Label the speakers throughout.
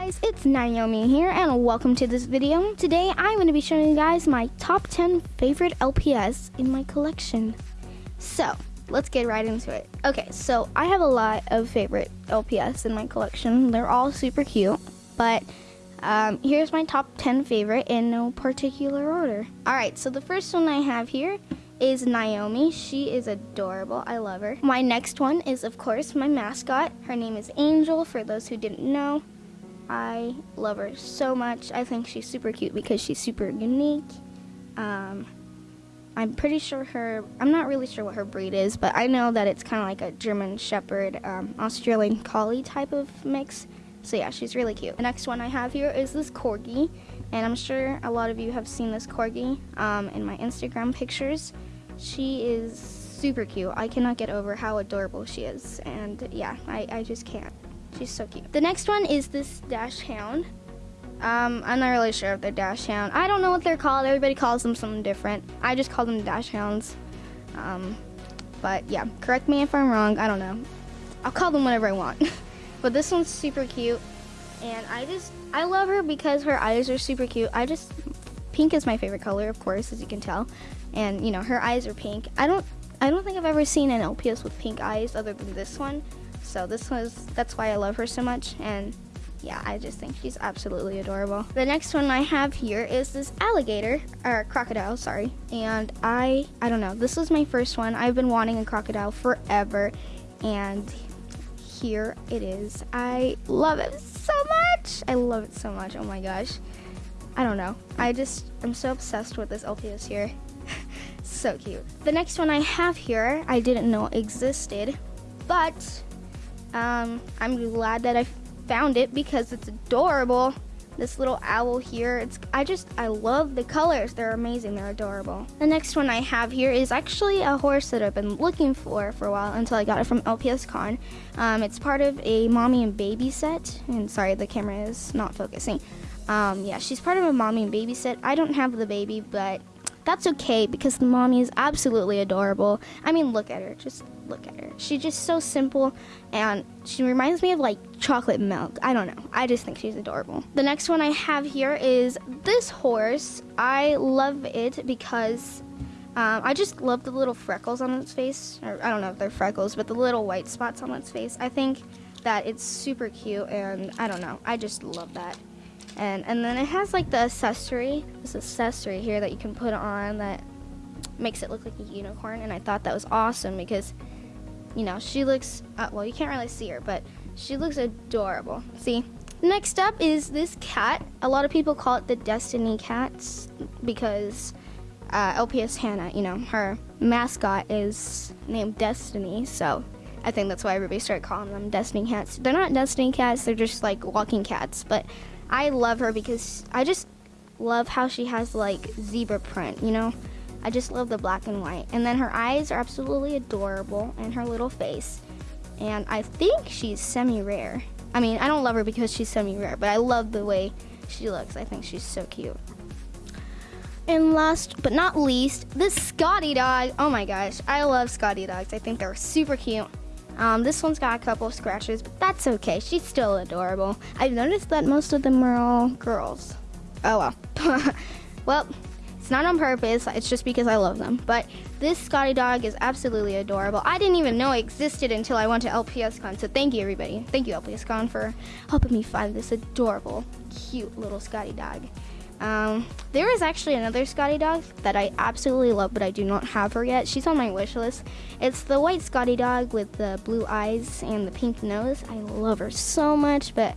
Speaker 1: guys, it's Naomi here and welcome to this video. Today I'm going to be showing you guys my top 10 favorite LPS in my collection. So, let's get right into it. Okay, so I have a lot of favorite LPS in my collection. They're all super cute, but um, here's my top 10 favorite in no particular order. Alright, so the first one I have here is Naomi. She is adorable. I love her. My next one is, of course, my mascot. Her name is Angel, for those who didn't know. I love her so much. I think she's super cute because she's super unique. Um, I'm pretty sure her, I'm not really sure what her breed is, but I know that it's kind of like a German Shepherd, um, Australian Collie type of mix. So yeah, she's really cute. The next one I have here is this Corgi, and I'm sure a lot of you have seen this Corgi um, in my Instagram pictures. She is super cute. I cannot get over how adorable she is, and yeah, I, I just can't. She's so cute. The next one is this Dachshund. Um, I'm not really sure if they're dash hound. I don't know what they're called. Everybody calls them something different. I just call them Dachshunds. Um, but yeah, correct me if I'm wrong. I don't know. I'll call them whatever I want. but this one's super cute. And I just, I love her because her eyes are super cute. I just, pink is my favorite color, of course, as you can tell. And, you know, her eyes are pink. I don't, I don't think I've ever seen an LPS with pink eyes other than this one. So this was, that's why I love her so much. And yeah, I just think she's absolutely adorable. The next one I have here is this alligator, or crocodile, sorry. And I, I don't know, this was my first one. I've been wanting a crocodile forever. And here it is. I love it so much. I love it so much. Oh my gosh. I don't know. I just, I'm so obsessed with this LPS here. so cute. The next one I have here, I didn't know existed, but um, I'm glad that I found it because it's adorable. This little owl here, it's I just, I love the colors. They're amazing, they're adorable. The next one I have here is actually a horse that I've been looking for for a while until I got it from LPS Con. Um, it's part of a mommy and baby set, and sorry, the camera is not focusing. Um, yeah, she's part of a mommy and baby set. I don't have the baby, but that's okay because the mommy is absolutely adorable. I mean, look at her. Just look at her. She's just so simple and she reminds me of like chocolate milk. I don't know. I just think she's adorable. The next one I have here is this horse. I love it because um, I just love the little freckles on its face. Or, I don't know if they're freckles, but the little white spots on its face. I think that it's super cute and I don't know. I just love that and and then it has like the accessory this accessory here that you can put on that makes it look like a unicorn and I thought that was awesome because you know she looks uh, well you can't really see her but she looks adorable. See next up is this cat. A lot of people call it the destiny cats because uh, LPS Hannah you know her mascot is named Destiny so I think that's why everybody started calling them Destiny cats. They're not Destiny cats they're just like walking cats but I love her because I just love how she has like zebra print, you know? I just love the black and white. And then her eyes are absolutely adorable and her little face. And I think she's semi-rare. I mean, I don't love her because she's semi-rare, but I love the way she looks. I think she's so cute. And last but not least, this Scotty dog. Oh my gosh, I love Scotty dogs. I think they're super cute. Um, this one's got a couple of scratches, but that's okay. She's still adorable. I've noticed that most of them are all girls. Oh well. well, it's not on purpose. It's just because I love them. But this Scotty dog is absolutely adorable. I didn't even know it existed until I went to LPSCon. So thank you, everybody. Thank you, LPSCon, for helping me find this adorable, cute little Scotty dog. Um, there is actually another Scotty dog that I absolutely love, but I do not have her yet. She's on my wish list. It's the white Scotty dog with the blue eyes and the pink nose. I love her so much, but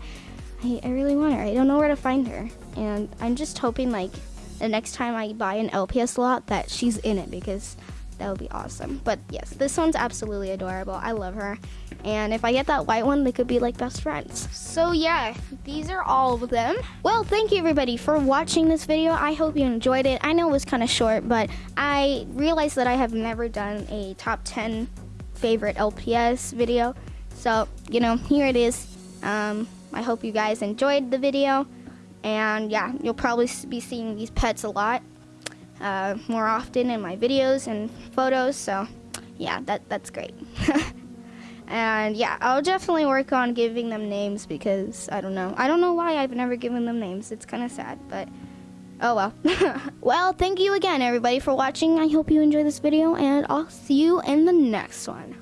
Speaker 1: I, I really want her. I don't know where to find her. And I'm just hoping like the next time I buy an LPS lot that she's in it because that would be awesome. But yes, this one's absolutely adorable. I love her. And if I get that white one, they could be like best friends. So yeah, these are all of them. Well, thank you everybody for watching this video. I hope you enjoyed it. I know it was kind of short, but I realized that I have never done a top 10 favorite LPS video. So, you know, here it is. Um, I hope you guys enjoyed the video. And yeah, you'll probably be seeing these pets a lot uh, more often in my videos and photos. So yeah, that, that's great. And yeah, I'll definitely work on giving them names because I don't know. I don't know why I've never given them names. It's kind of sad, but oh well. well, thank you again, everybody, for watching. I hope you enjoyed this video, and I'll see you in the next one.